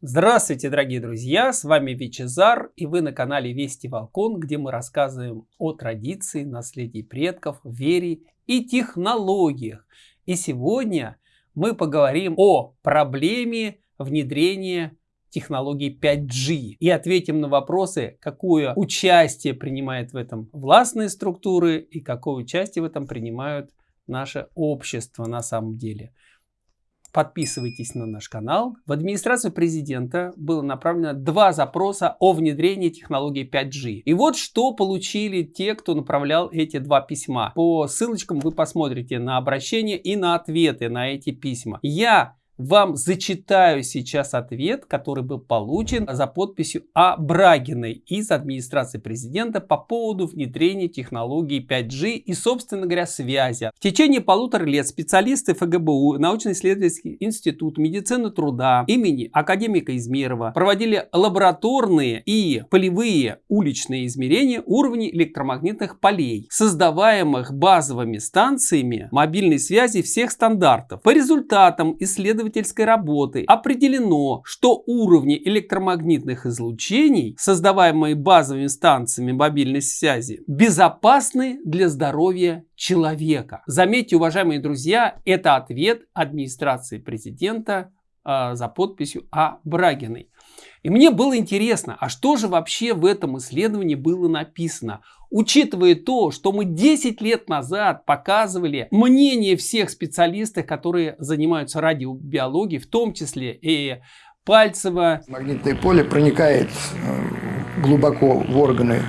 Здравствуйте, дорогие друзья! С вами Вичезар и вы на канале Вести Волкон, где мы рассказываем о традиции, наследии предков, вере и технологиях. И сегодня мы поговорим о проблеме внедрения технологии 5G и ответим на вопросы, какое участие принимает в этом властные структуры и какое участие в этом принимают наше общество на самом деле. Подписывайтесь на наш канал. В администрацию президента было направлено два запроса о внедрении технологии 5G. И вот что получили те, кто направлял эти два письма. По ссылочкам вы посмотрите на обращение и на ответы на эти письма. Я вам зачитаю сейчас ответ, который был получен за подписью А. Брагиной из администрации президента по поводу внедрения технологии 5G и, собственно говоря, связи. В течение полутора лет специалисты ФГБУ, научно-исследовательский институт медицины труда имени академика Измерова проводили лабораторные и полевые уличные измерения уровней электромагнитных полей, создаваемых базовыми станциями мобильной связи всех стандартов. По результатам исследований исследовательской работы определено, что уровни электромагнитных излучений, создаваемые базовыми станциями мобильной связи, безопасны для здоровья человека. Заметьте, уважаемые друзья, это ответ администрации президента э, за подписью А. Брагиной. И мне было интересно, а что же вообще в этом исследовании было написано? Учитывая то, что мы 10 лет назад показывали мнение всех специалистов, которые занимаются радиобиологией, в том числе и Пальцева. Магнитное поле проникает э, глубоко в органы,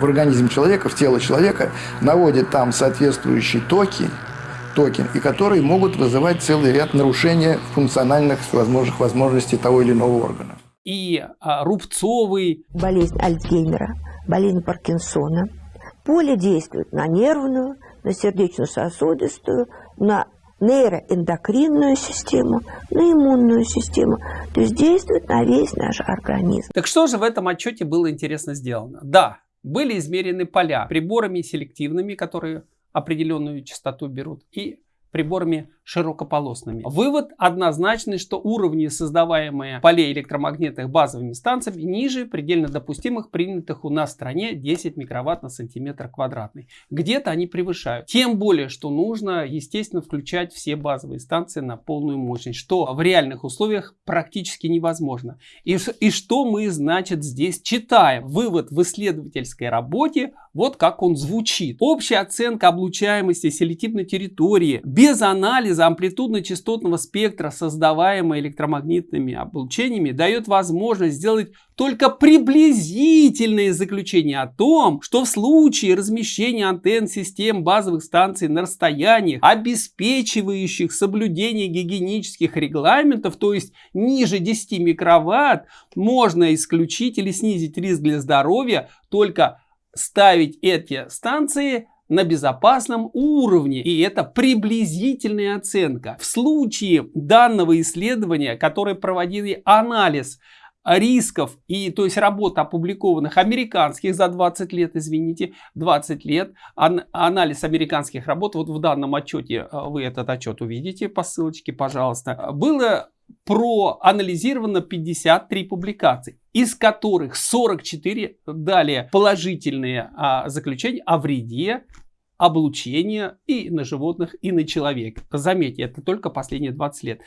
в организм человека, в тело человека, наводит там соответствующие токи, токи, и которые могут вызывать целый ряд нарушений функциональных возможных возможностей того или иного органа и а, рубцовый. Болезнь Альцгеймера, болезнь Паркинсона. Поле действует на нервную, на сердечно-сосудистую, на нейроэндокринную систему, на иммунную систему. То есть действует на весь наш организм. Так что же в этом отчете было интересно сделано? Да, были измерены поля приборами селективными, которые определенную частоту берут, и приборами широкополосными. Вывод однозначный, что уровни, создаваемые полей электромагнитных базовыми станциями, ниже предельно допустимых, принятых у нас в стране 10 микроватт на сантиметр квадратный. Где-то они превышают. Тем более, что нужно, естественно, включать все базовые станции на полную мощность, что в реальных условиях практически невозможно. И, и что мы, значит, здесь читаем? Вывод в исследовательской работе, вот как он звучит. Общая оценка облучаемости селективной территории без анализа анализа амплитудно-частотного спектра, создаваемого электромагнитными облучениями, дает возможность сделать только приблизительные заключения о том, что в случае размещения антенн систем базовых станций на расстояниях, обеспечивающих соблюдение гигиенических регламентов, то есть ниже 10 микроватт, можно исключить или снизить риск для здоровья только ставить эти станции на безопасном уровне. И это приблизительная оценка. В случае данного исследования, которое проводили анализ рисков и то есть работ опубликованных американских за 20 лет, извините, 20 лет, ан анализ американских работ, вот в данном отчете э, вы этот отчет увидите по ссылочке, пожалуйста, было проанализировано 53 публикаций, из которых 44 дали положительные а, заключения о вреде облучения и на животных, и на человека. Заметьте, это только последние 20 лет.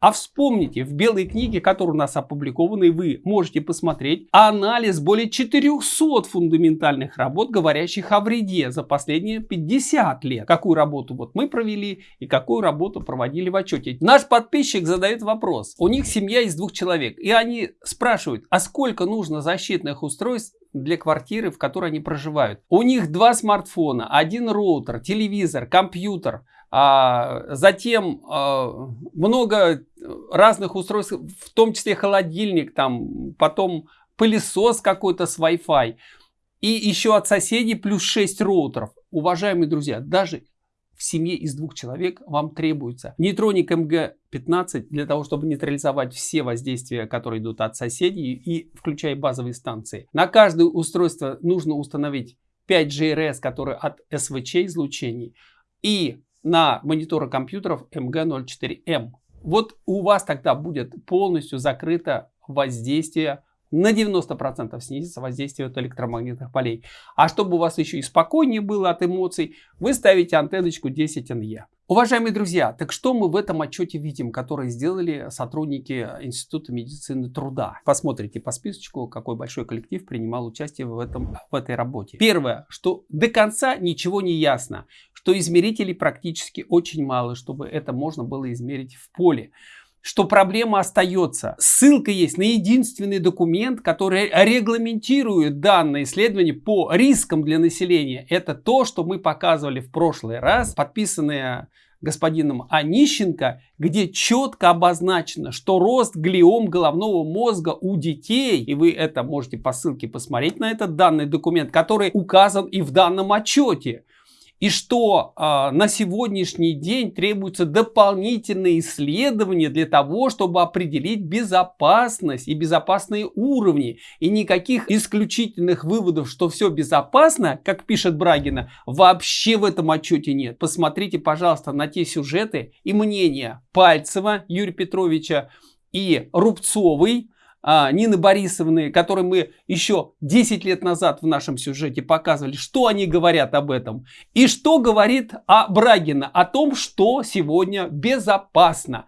А вспомните, в белой книге, которая у нас опубликована, и вы можете посмотреть, анализ более 400 фундаментальных работ, говорящих о вреде за последние 50 лет. Какую работу вот мы провели и какую работу проводили в отчете. Наш подписчик задает вопрос. У них семья из двух человек, и они спрашивают, а сколько нужно защитных устройств для квартиры, в которой они проживают. У них два смартфона, один роутер, телевизор, компьютер, а, затем а, много разных устройств, в том числе холодильник, там, потом пылесос какой-то с Wi-Fi. И еще от соседей плюс 6 роутеров. Уважаемые друзья, даже в семье из двух человек вам требуется нейтроник МГ-15 для того, чтобы нейтрализовать все воздействия, которые идут от соседей и включая базовые станции. На каждое устройство нужно установить 5 GRS, которые от СВЧ излучений. И на мониторы компьютеров МГ-04М. Вот у вас тогда будет полностью закрыто воздействие на 90% снизится воздействие от электромагнитных полей. А чтобы у вас еще и спокойнее было от эмоций, вы ставите антенночку 10 NE. Уважаемые друзья, так что мы в этом отчете видим, который сделали сотрудники Института медицины труда? Посмотрите по списочку, какой большой коллектив принимал участие в, этом, в этой работе. Первое, что до конца ничего не ясно, что измерителей практически очень мало, чтобы это можно было измерить в поле что проблема остается. Ссылка есть на единственный документ, который регламентирует данное исследование по рискам для населения. Это то, что мы показывали в прошлый раз, подписанное господином Онищенко, где четко обозначено, что рост глиом головного мозга у детей, и вы это можете по ссылке посмотреть на этот данный документ, который указан и в данном отчете, и что э, на сегодняшний день требуются дополнительные исследования для того, чтобы определить безопасность и безопасные уровни. И никаких исключительных выводов, что все безопасно, как пишет Брагина, вообще в этом отчете нет. Посмотрите, пожалуйста, на те сюжеты и мнения Пальцева Юрия Петровича и Рубцовой, а, Нины Борисовны, которые мы еще 10 лет назад в нашем сюжете показывали, что они говорят об этом. И что говорит о Брагина, о том, что сегодня безопасно,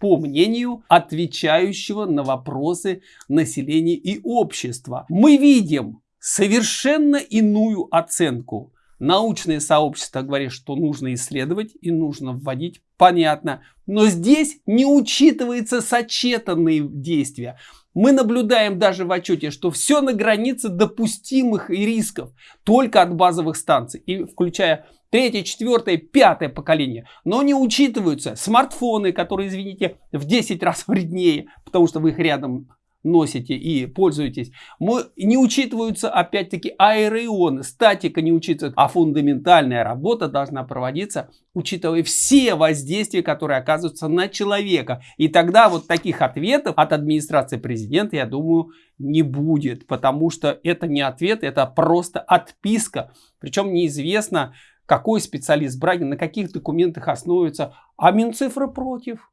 по мнению отвечающего на вопросы населения и общества. Мы видим совершенно иную оценку. Научное сообщество говорит, что нужно исследовать и нужно вводить, понятно. Но здесь не учитываются сочетанные действия. Мы наблюдаем даже в отчете, что все на границе допустимых и рисков только от базовых станций, и включая третье, четвертое, пятое поколение. Но не учитываются смартфоны, которые, извините, в 10 раз вреднее, потому что вы их рядом носите и пользуетесь, мы, не учитываются опять-таки аэроионы, статика не учитывается, а фундаментальная работа должна проводиться, учитывая все воздействия, которые оказываются на человека. И тогда вот таких ответов от администрации президента, я думаю, не будет, потому что это не ответ, это просто отписка. Причем неизвестно, какой специалист Брагин, на каких документах основывается, а Минцифры против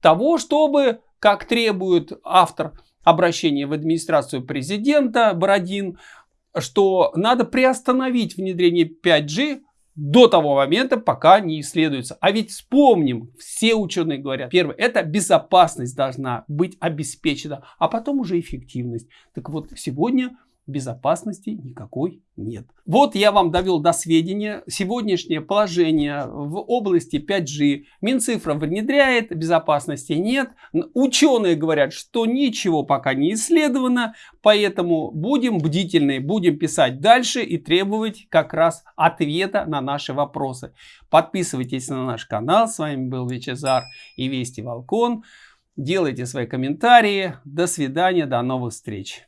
того, чтобы, как требует автор обращение в администрацию президента Бородин, что надо приостановить внедрение 5G до того момента, пока не исследуется. А ведь вспомним, все ученые говорят, первое, это безопасность должна быть обеспечена, а потом уже эффективность. Так вот, сегодня безопасности никакой нет. Вот я вам довел до сведения сегодняшнее положение в области 5G. Минцифра внедряет, безопасности нет. Ученые говорят, что ничего пока не исследовано, поэтому будем бдительны, будем писать дальше и требовать как раз ответа на наши вопросы. Подписывайтесь на наш канал. С вами был Вичезар и Вести Волкон. Делайте свои комментарии. До свидания, до новых встреч.